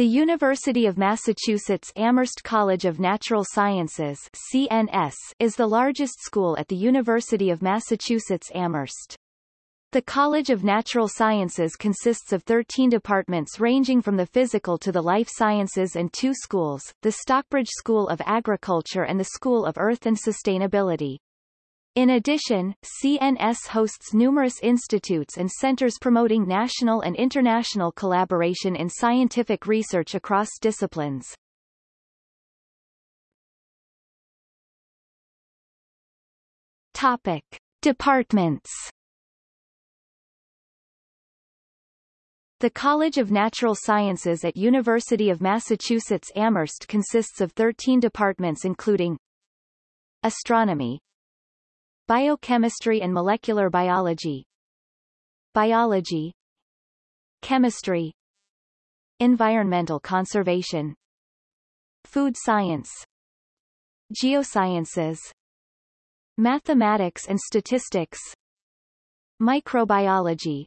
The University of Massachusetts Amherst College of Natural Sciences CNS is the largest school at the University of Massachusetts Amherst. The College of Natural Sciences consists of 13 departments ranging from the physical to the life sciences and two schools, the Stockbridge School of Agriculture and the School of Earth and Sustainability. In addition, CNS hosts numerous institutes and centers promoting national and international collaboration in scientific research across disciplines. Topic. Departments The College of Natural Sciences at University of Massachusetts Amherst consists of 13 departments including Astronomy Biochemistry and Molecular Biology. Biology. Chemistry. Environmental Conservation. Food Science. Geosciences. Mathematics and Statistics. Microbiology.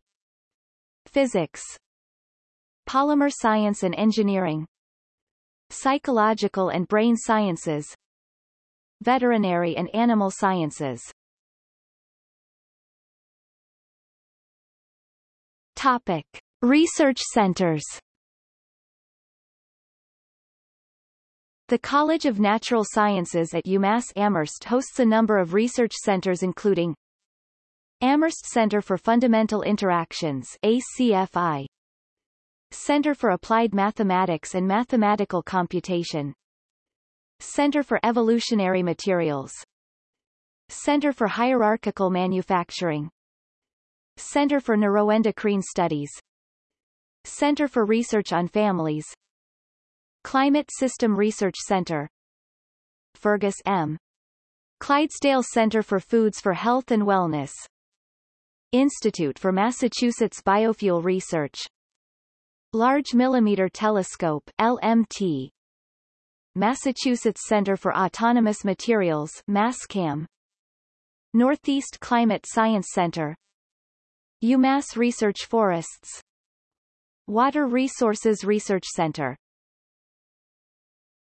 Physics. Polymer Science and Engineering. Psychological and Brain Sciences. Veterinary and Animal Sciences Topic. Research centers. The College of Natural Sciences at UMass Amherst hosts a number of research centers including Amherst Center for Fundamental Interactions ACFI Center for Applied Mathematics and Mathematical Computation. Center for Evolutionary Materials. Center for Hierarchical Manufacturing Center for Neuroendocrine Studies. Center for Research on Families. Climate System Research Center. Fergus M. Clydesdale Center for Foods for Health and Wellness. Institute for Massachusetts Biofuel Research. Large Millimeter Telescope LMT Massachusetts Center for Autonomous Materials MASCAM Northeast Climate Science Center UMass Research Forests. Water Resources Research Center